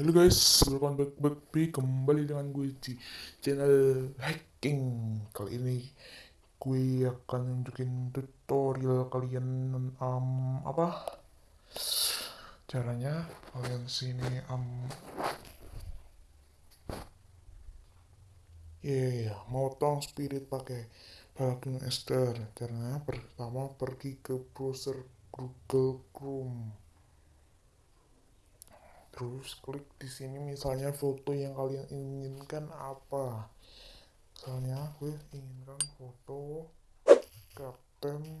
Hello guys. Back kembali dengan gue di channel hacking. Kali ini gue akan nunjukin tutorial kalian um, apa? Caranya kalian sini um, Ya, yeah, motong spirit pakai plugin Esther. Caranya pertama pergi ke browser Google Chrome terus klik di sini misalnya foto yang kalian inginkan apa? Misalnya gue inginkan foto kapten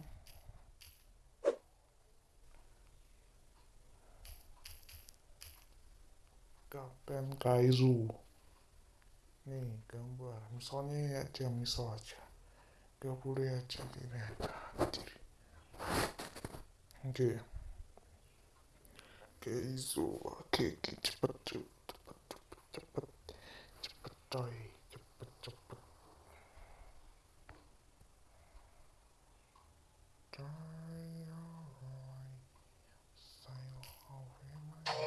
kapten Kaizu. Nih gambar. Misalnya ya aja misal aja. Gak boleh aja ini oke. okay ケイゾーはケーキチパチュチパチュチパチャパチャイチャチャチャイ最後はおへまい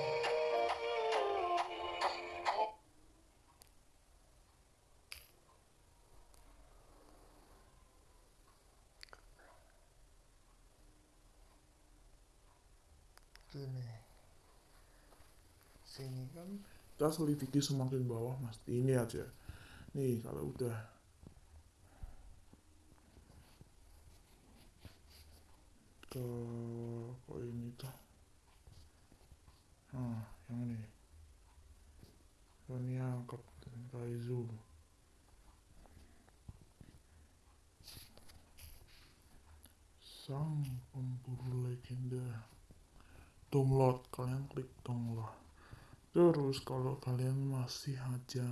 对没？Sini kan. Kita selidiki semakin bawah mas. Ini aja. Nih kalau udah. Ke kok ini tuh nah yang ini. Ini angkat Kaizu sang pemburu legenda. Download. Kalian klik download Terus kalau kalian masih aja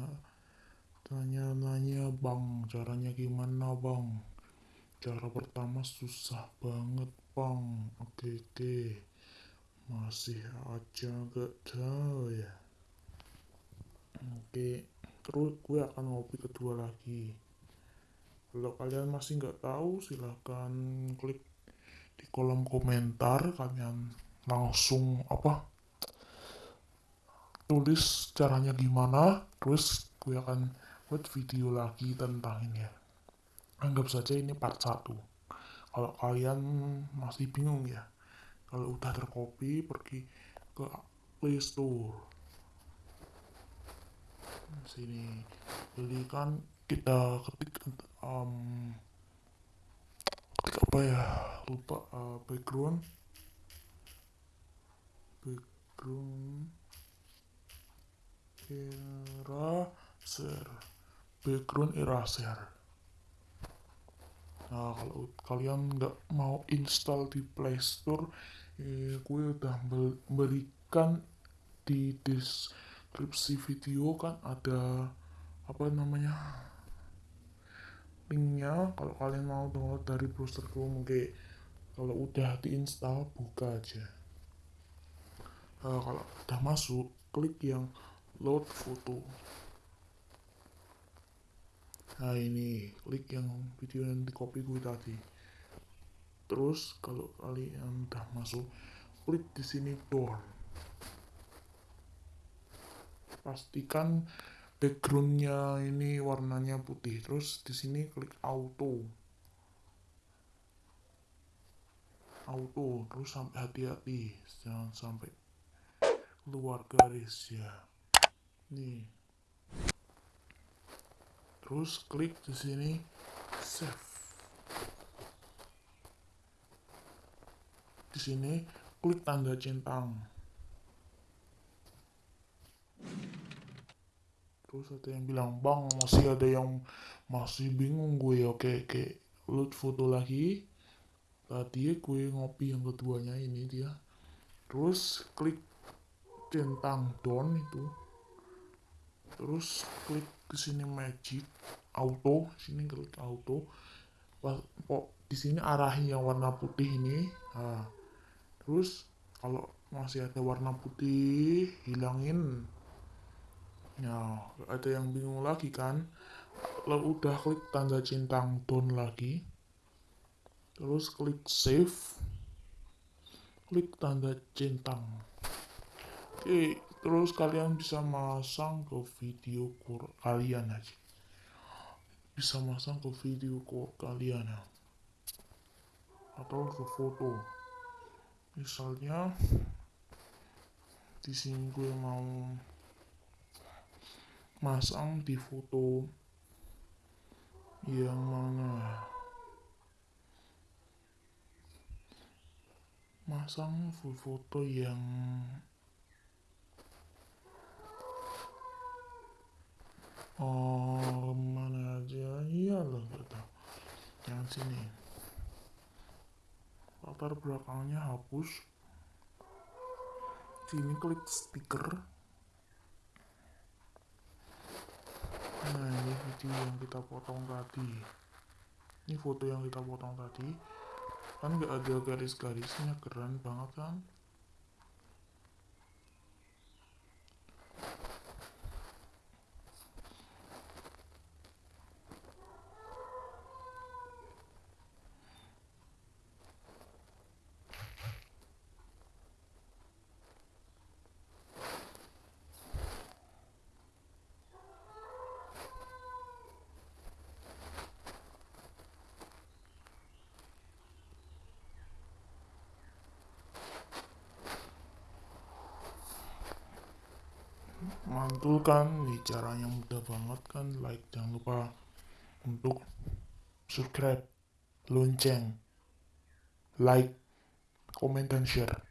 tanya-nanya bang, caranya gimana bang? Cara pertama susah banget bang, oke oke. Masih aja gak tahu ya. Oke, terus gue akan ngopi kedua lagi. Kalau kalian masih nggak tahu, silahkan klik di kolom komentar. Kalian langsung apa tulis caranya gimana terus gue akan buat video lagi tentang ini ya. Anggap saja ini part 1 kalau kalian masih bingung ya kalau udah tercopy pergi ke Play Store. Sini belikan kita ketik um, ketik apa ya? Lupa uh, background. Background eraser background eraser nah kalau kalian nggak mau install di playstore eh, gue udah berikan di deskripsi video kan ada apa namanya linknya. Kalau kalian mau download dari browser Chrome oke kalau udah diinstal buka aja. Nah, kalau udah masuk klik yang load foto nah ini klik yang video yang di copy gue tadi. Terus kalau kalian udah masuk klik di sini door. Pastikan backgroundnya ini warnanya putih. Terus di sini klik auto. Auto terus sampai hati-hati. Jangan sampai keluar garis ya nih. Terus klik di sini save. Di sini klik tanda centang. Terus ada yang bilang bang masih ada yang masih bingung gue. Oke oke. Load foto lagi. Tadi gue ngopi yang keduanya ini dia. Terus klik centang down itu terus klik ke sini magic auto sini klik auto. Kok di sini arahi yang warna putih ini? Nah, terus kalau masih ada warna putih hilangin. Nah ada yang bingung lagi kan? Lalu udah klik tanda centang down lagi terus klik save. Klik tanda centang oke terus kalian bisa masang ke video kalian aja. Bisa masang ke video kalian ya. Atau ke foto. Misalnya di sini gue mau masang di foto yang mana masang foto yang oh mana aja? Iya loh kata yang sini. Latar belakangnya hapus. Sini klik stiker. Nah ini video yang kita potong tadi. Ini foto yang kita potong tadi. Kan nggak ada garis-garisnya keren banget kan kan nih caranya mudah banget kan like jangan lupa untuk subscribe lonceng like comment dan share